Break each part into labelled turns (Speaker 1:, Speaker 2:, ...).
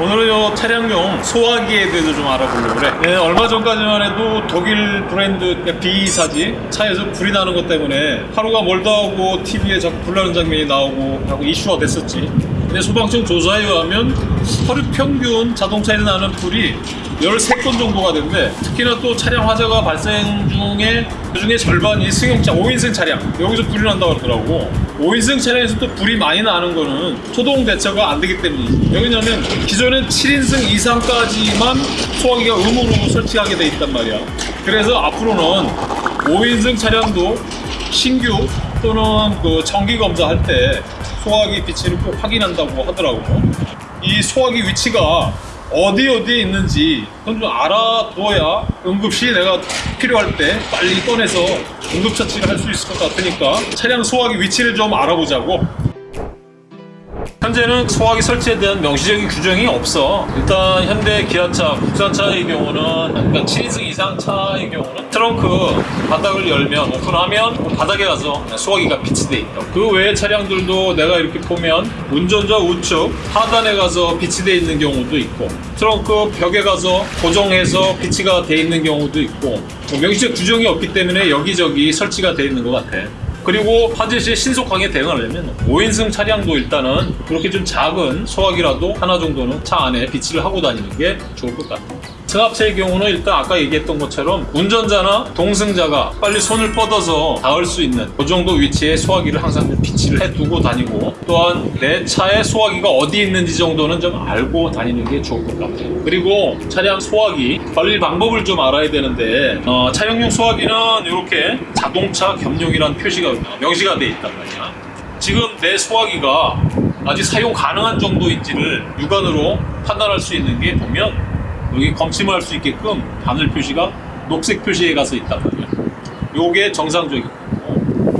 Speaker 1: 오늘은 요 차량용 소화기에 대해서 좀 알아보려고 그래. 네, 얼마 전까지만 해도 독일 브랜드 B사지 차에서 불이 나는 것 때문에 하루가 멀다 하고 TV에 자꾸 불나는 장면이 나오고 하고 이슈가 됐었지. 근데 소방청 조사에 의하면 하루 평균 자동차에서 나는 불이 13건 정도가 된대 특히나 또 차량 화재가 발생 중에 그중에 절반이 승용차 5인승 차량. 여기서 불이 난다고 그러더라고. 5인승 차량에서 또 불이 많이 나는 거는 초동 대처가 안 되기 때문이지. 왜냐면 기존엔 7인승 이상까지만 소화기가 의무로 설치하게 돼 있단 말이야. 그래서 앞으로는 5인승 차량도 신규 또는 그 정기 검사할 때 소화기 비치를 꼭 확인한다고 하더라고. 이 소화기 위치가 어디 어디에 있는지 그건 좀 알아둬야 응급시 내가 필요할 때 빨리 꺼내서 응급처치를 할 수 있을 것 같으니까 차량 소화기 위치를 좀 알아보자고 현재는 소화기 설치에 대한 명시적인 규정이 없어. 일단 현대 기아차, 국산차의 경우는 그러니까 7인승 이상 차의 경우는 트렁크 바닥을 열면 오픈하면 바닥에 가서 소화기가 비치돼 있다. 그 외의 차량들도 내가 이렇게 보면 운전자 우측 하단에 가서 비치돼 있는 경우도 있고 트렁크 벽에 가서 고정해서 비치가 돼 있는 경우도 있고 뭐 명시적 규정이 없기 때문에 여기저기 설치가 돼 있는 것 같아. 그리고 화재 시에 신속하게 대응하려면 5인승 차량도 일단은 그렇게 좀 작은 소화기라도 하나 정도는 차 안에 비치를 하고 다니는 게 좋을 것 같아요. 승합차의 경우는 일단 아까 얘기했던 것처럼 운전자나 동승자가 빨리 손을 뻗어서 닿을 수 있는 그 정도 위치에 소화기를 항상 좀 비치를 해두고 다니고 또한 내 차에 소화기가 어디 있는지 정도는 좀 알고 다니는 게 좋을 것 같아요. 그리고 차량 소화기 관리 방법을 좀 알아야 되는데 어, 차량용 소화기는 이렇게 자동차 겸용이라는 표시가 명시가 돼 있단 말이야. 지금 내 소화기가 아직 사용 가능한 정도인지를 육안으로 판단할 수 있는 게 보면 여기 검침을 할수 있게끔 바늘 표시가 녹색 표시에 가서 있단 말이야. 요게 정상적이고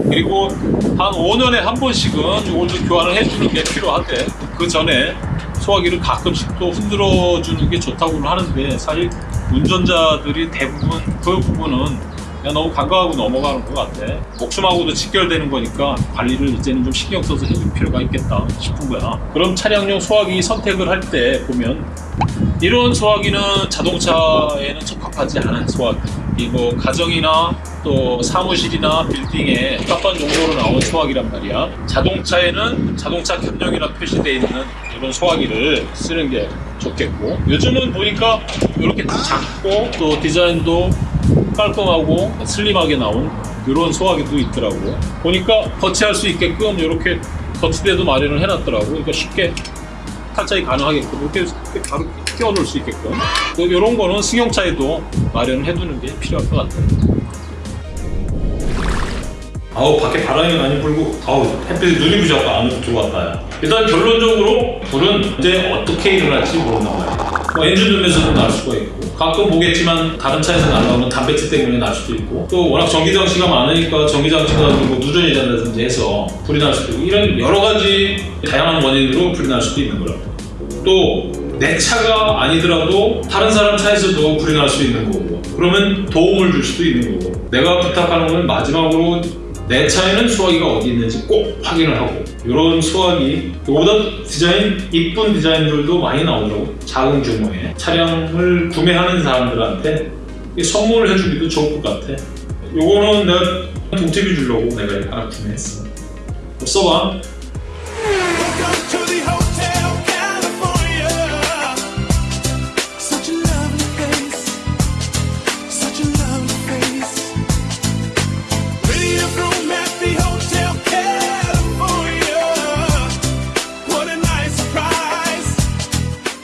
Speaker 1: 그리고 한 5년에 한 번씩은 좀 교환을 해주는 게 필요한데 그 전에 소화기를 가끔씩 또 흔들어 주는 게 좋다고는 하는데 사실 운전자들이 대부분 그 부분은 그냥 너무 간과하고 넘어가는 것 같아. 목숨하고도 직결되는 거니까 관리를 이제는 좀 신경 써서 해줄 필요가 있겠다 싶은 거야. 그럼 차량용 소화기 선택을 할 때 보면 이런 소화기는 자동차에는 적합하지 않은 소화기. 이뭐 가정이나 또 사무실이나 빌딩에 적합한 용도로 나온 소화기란 말이야. 자동차에는 자동차 겸용이라 표시되어 있는 이런 소화기를 쓰는 게 좋겠고 요즘은 보니까 이렇게 작고 또 디자인도 깔끔하고 슬림하게 나온 이런 소화기도 있더라고 보니까 거치할 수 있게끔 이렇게 거치대도 마련을 해놨더라고 그러니까 쉽게 탈착이 가능하게끔 이렇게, 바로 끼워 놓을 수 있게끔. 이런 거는 승용차에도 마련을 해두는 게 필요할 것 같아요. 아우 밖에 바람이 많이 불고 아우 햇빛에 눈이 부셔서 안 들어왔다 일단 결론적으로 불은 언제 어떻게 일어날지 모른단 말이야 뭐 엔진 rum에서도 날 수가 있고 가끔 보겠지만 다른 차에서 날라오는 단백질 때문에 날 수도 있고 또 워낙 전기장치가 많으니까 전기장치가 뭐 누전이 된다든지 해서 불이 날 수도 있고 이런 여러 가지 다양한 원인으로 불이 날 수도 있는 거라고 또 내 차가 아니더라도 다른 사람 차에서도 불이 날 수 있는 거고 그러면 도움을 줄 수도 있는 거고 내가 부탁하는 건 마지막으로 내 차에는 소화기가 어디 있는지 꼭 확인을 하고 이런 소화기 이보다 디자인 이쁜 디자인들도 많이 나오더라고 작은 규모의 차량을 구매하는 사람들한테 선물을 해주기도 좋을 것 같아. 요거는 내가 동티비 주려고 내가 하나 구매했어. 써봐